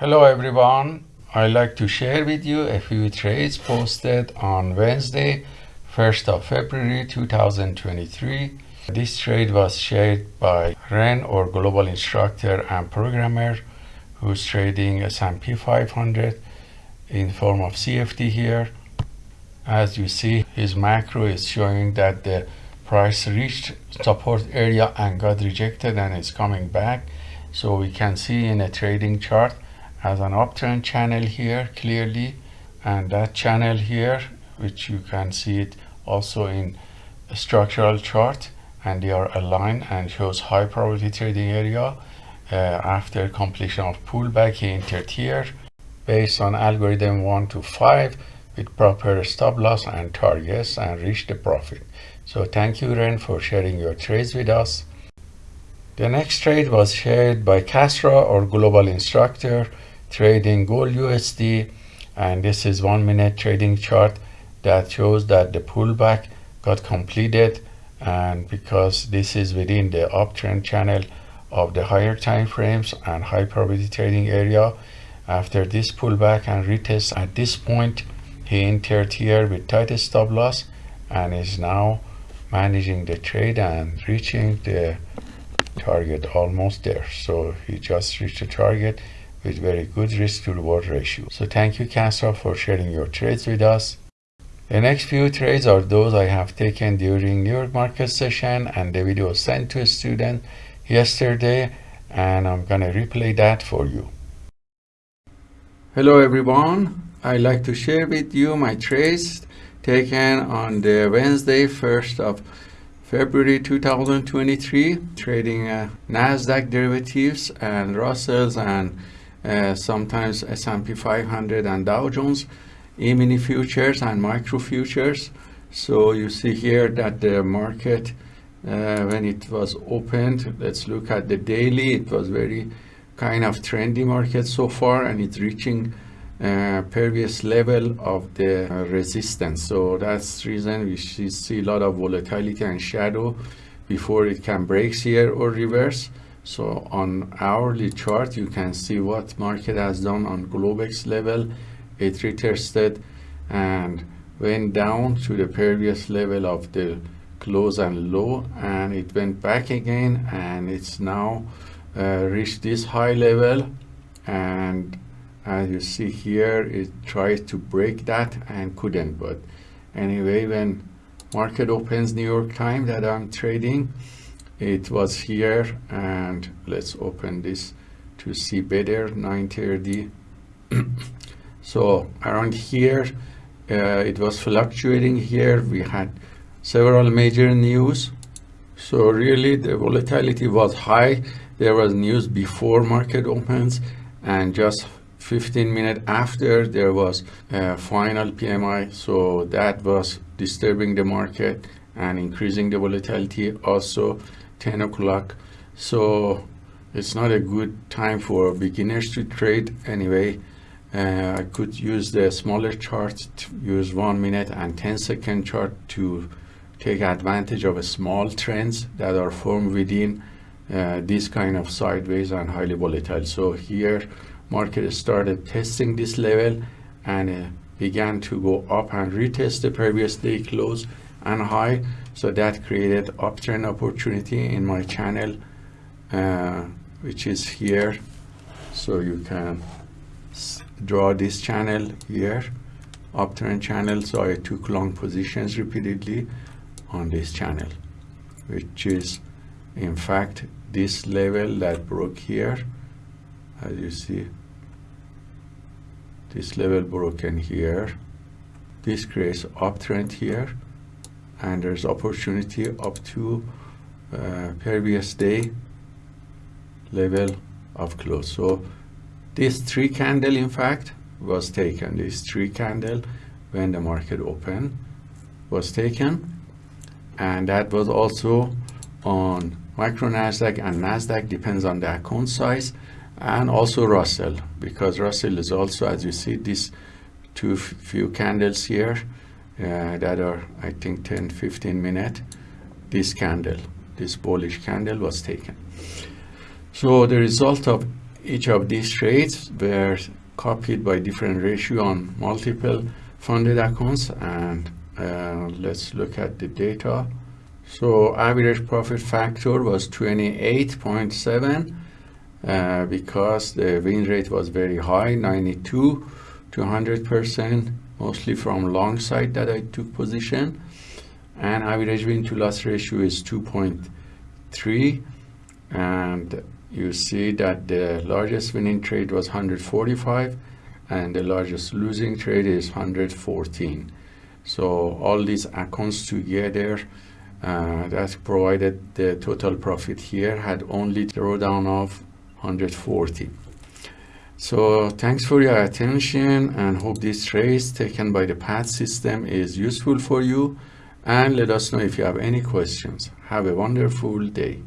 Hello everyone. I'd like to share with you a few trades posted on Wednesday, 1st of February 2023. This trade was shared by Ren or global instructor and programmer who's trading S&P 500 in form of CFD here. As you see, his macro is showing that the price reached support area and got rejected and it's coming back. So we can see in a trading chart has an uptrend channel here clearly and that channel here which you can see it also in a structural chart and they are aligned and shows high probability trading area uh, after completion of pullback he entered here based on algorithm 1 to 5 with proper stop loss and targets and reach the profit. So thank you Ren for sharing your trades with us. The next trade was shared by Kasra or global instructor trading gold USD and this is one minute trading chart that shows that the pullback got completed and because this is within the uptrend channel of the higher time frames and high probability trading area. After this pullback and retest at this point he entered here with tight stop loss and is now managing the trade and reaching the target almost there. So he just reached the target with very good risk to reward ratio. So thank you Kasra for sharing your trades with us. The next few trades are those I have taken during New York market session and the video sent to a student yesterday and I'm gonna replay that for you. Hello everyone, I'd like to share with you my trades taken on the Wednesday 1st of February 2023 trading uh, Nasdaq derivatives and Russells and sometimes S&P 500 and Dow Jones E-mini futures and micro futures. So you see here that the market, uh, when it was opened, let's look at the daily, it was very kind of trendy market so far and it's reaching uh, previous level of the uh, resistance. So that's reason we see a lot of volatility and shadow before it can break here or reverse. So on hourly chart, you can see what market has done on Globex level. It retested and went down to the previous level of the close and low and it went back again and it's now uh, reached this high level and as you see here it tried to break that and couldn't but anyway when market opens New York time that I'm trading it was here and let's open this to see better 930 so around here uh, it was fluctuating here. We had several major news. So really the volatility was high. There was news before market opens and just 15 minutes after there was a final PMI so that was disturbing the market and increasing the volatility also 10 o'clock. So it's not a good time for beginners to trade anyway. Uh, I could use the smaller chart use one minute and 10 second chart to take advantage of small trends that are formed within uh, this kind of sideways and highly volatile. So here market started testing this level and uh, began to go up and retest the previous day close and high. So that created uptrend opportunity in my channel uh, which is here. So you can draw this channel here uptrend channel. So I took long positions repeatedly on this channel which is in fact this level that broke here. As you see this level broken here. This creates uptrend here and there's opportunity up to uh, previous day level of close so this three candle in fact was taken. This three candle when the market opened was taken. And that was also on micro nasdaq and nasdaq depends on the account size and also russell because russell is also as you see these two few candles here uh, that are I think 10 15 minutes this candle this bullish candle was taken. So the result of each of these trades were copied by different ratio on multiple funded accounts and uh, let's look at the data. So average profit factor was 28.7 uh, because the win rate was very high 92 to 100 percent mostly from long side that I took position. And average win to loss ratio is 2.3 and you see that the largest winning trade was 145 and the largest losing trade is 114 so all these accounts together uh, that provided the total profit here had only drawdown of 140 so thanks for your attention and hope this trace taken by the PAT system is useful for you. And let us know if you have any questions. Have a wonderful day